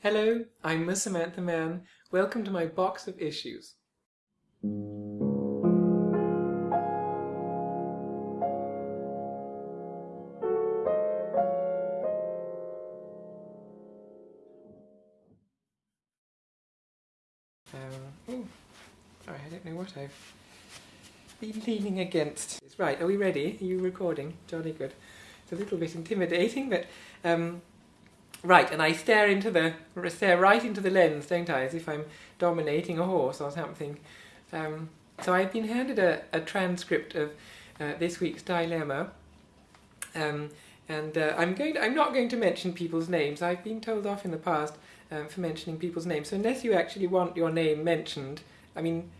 Hello, I'm Miss Samantha Mann. Welcome to my box of issues. Um, oh, sorry, I don't know what I've been leaning against. Right, are we ready? Are you recording? Jolly good. It's a little bit intimidating, but um, right, and I stare into the stare right into the lens, don't I, as if I'm dominating a horse or something. Um, so I've been handed a, a transcript of uh, this week's dilemma, um, and uh, I'm going. To, I'm not going to mention people's names. I've been told off in the past um, for mentioning people's names. So unless you actually want your name mentioned, I mean,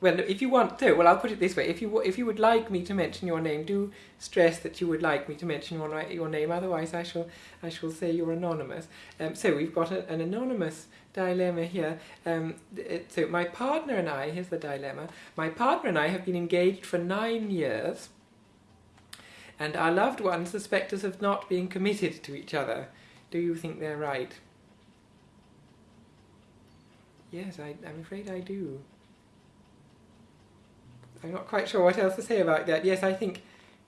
well, if you want to, well, I'll put it this way: if you if you would like me to mention your name, do stress that you would like me to mention your your name. Otherwise, I shall I shall say you're anonymous. Um, so we've got a, an anonymous dilemma here. Um, it, so my partner and I, here's the dilemma. My partner and I have been engaged for nine years, and our loved ones suspect us of not being committed to each other. Do you think they're right? Yes, I, I'm afraid I do. I'm not quite sure what else to say about that. Yes, I think,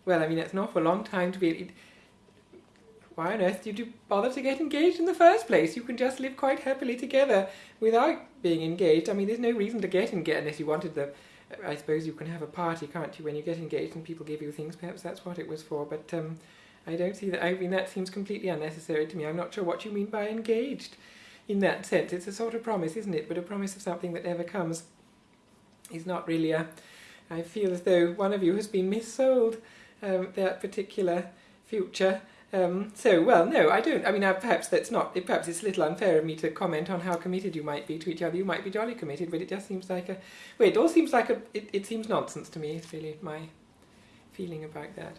well, I mean, it's an awful long time to be. Why on earth did you bother to get engaged in the first place? You can just live quite happily together without being engaged. I mean, there's no reason to get engaged unless you wanted the. I suppose you can have a party, can't you, when you get engaged and people give you things? Perhaps that's what it was for. But um, I don't see that. I mean, that seems completely unnecessary to me. I'm not sure what you mean by engaged in that sense. It's a sort of promise, isn't it? But a promise of something that never comes is not really a. I feel as though one of you has been missold um, that particular future. Um, so, well, no, I don't. I mean, uh, perhaps that's not. Perhaps it's a little unfair of me to comment on how committed you might be to each other. You might be jolly committed, but it just seems like a. Well, it all seems like a. It, it seems nonsense to me. It's really my feeling about that.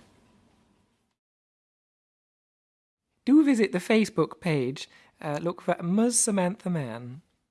Do visit the Facebook page. Uh, look for Ms. Samantha Mann.